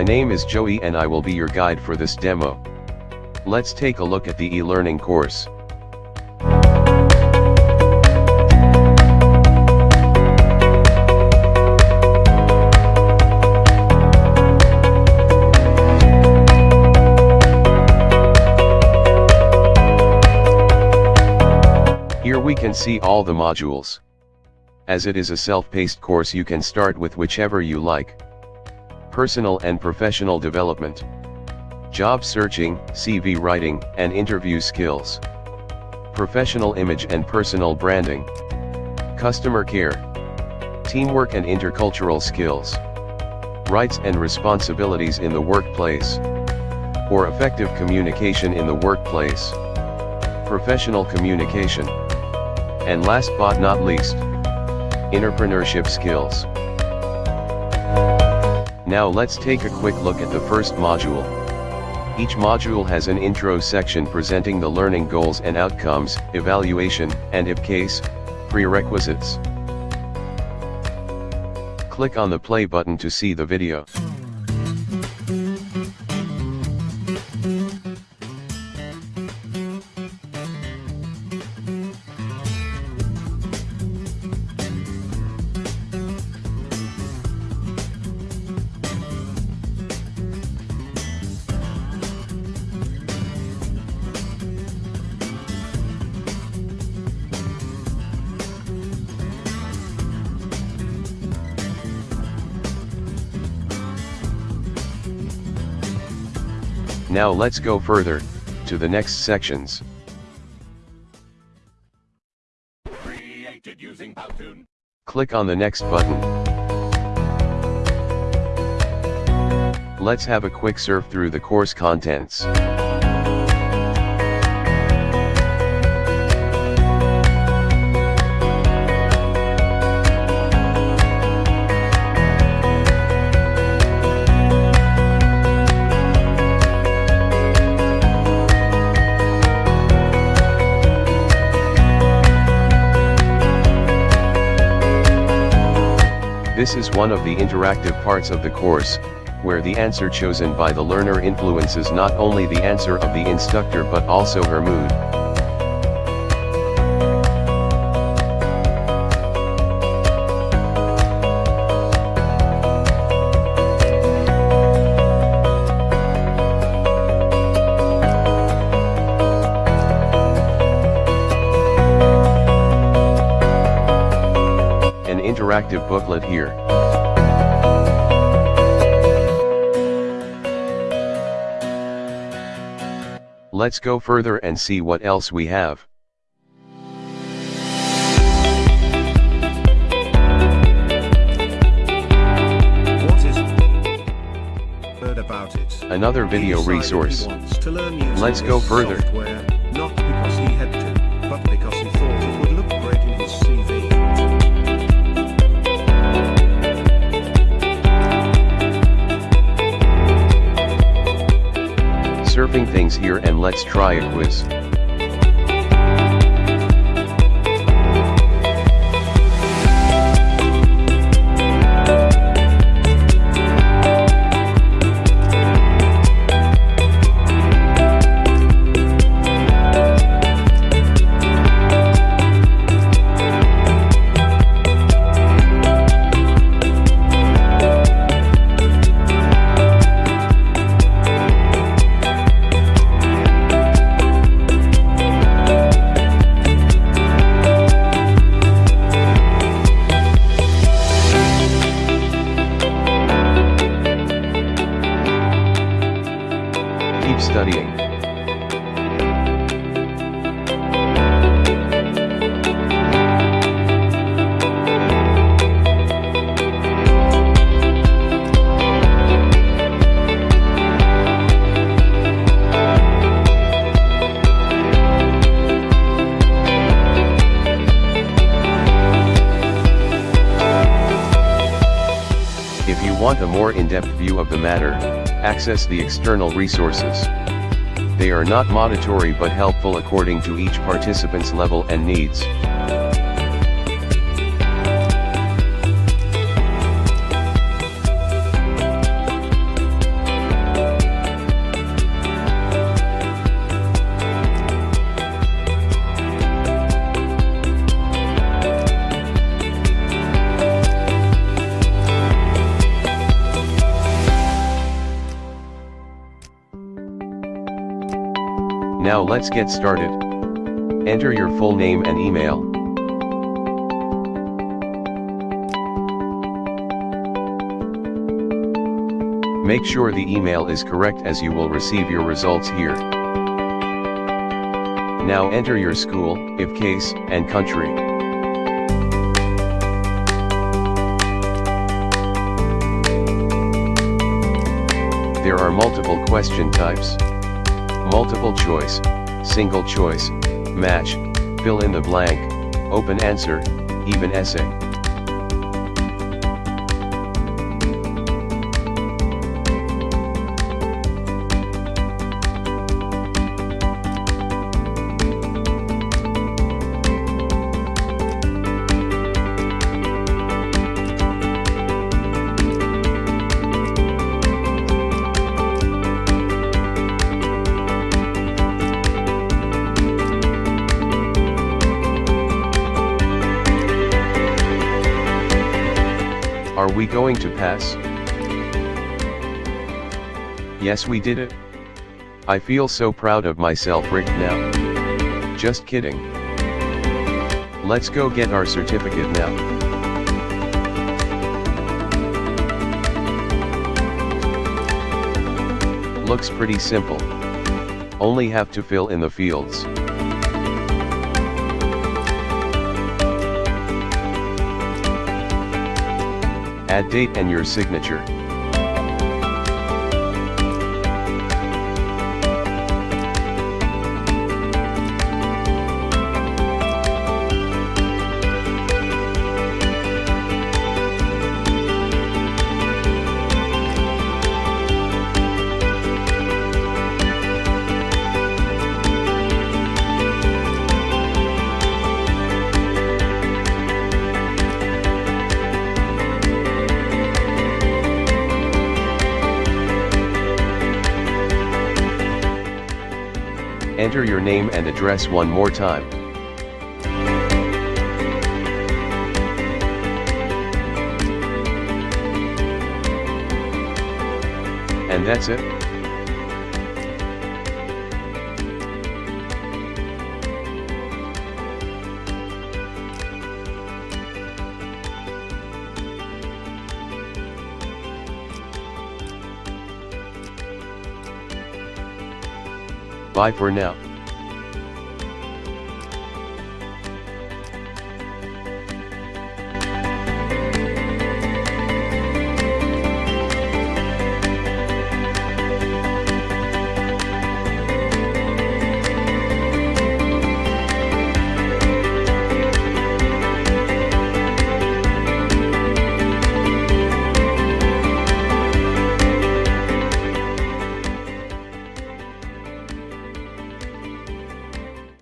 My name is Joey and I will be your guide for this demo. Let's take a look at the e-learning course. Here we can see all the modules. As it is a self-paced course you can start with whichever you like. Personal and professional development. Job searching, CV writing, and interview skills. Professional image and personal branding. Customer care. Teamwork and intercultural skills. Rights and responsibilities in the workplace. Or effective communication in the workplace. Professional communication. And last but not least, entrepreneurship skills. Now let's take a quick look at the first module. Each module has an intro section presenting the learning goals and outcomes, evaluation, and if case, prerequisites. Click on the play button to see the video. Now let's go further, to the next sections. Created using Powtoon. Click on the next button. Let's have a quick surf through the course contents. This is one of the interactive parts of the course, where the answer chosen by the learner influences not only the answer of the instructor but also her mood. Interactive booklet here. Let's go further and see what else we have. What is heard about it? Another video He decided he resource. wants to learn using Let's go further. Here and let's try a quiz. Studying. More in-depth view of the matter, access the external resources. They are not mandatory but helpful according to each participant's level and needs. Now let's get started. Enter your full name and email. Make sure the email is correct as you will receive your results here. Now enter your school, if case, and country. There are multiple question types. Multiple choice, single choice, match, fill in the blank, open answer, even essay. Are we going to pass? Yes we did it. I feel so proud of myself right now. Just kidding. Let's go get our certificate now. Looks pretty simple. Only have to fill in the fields. Add date and your signature. Enter your name and address one more time. And that's it. Bye for now.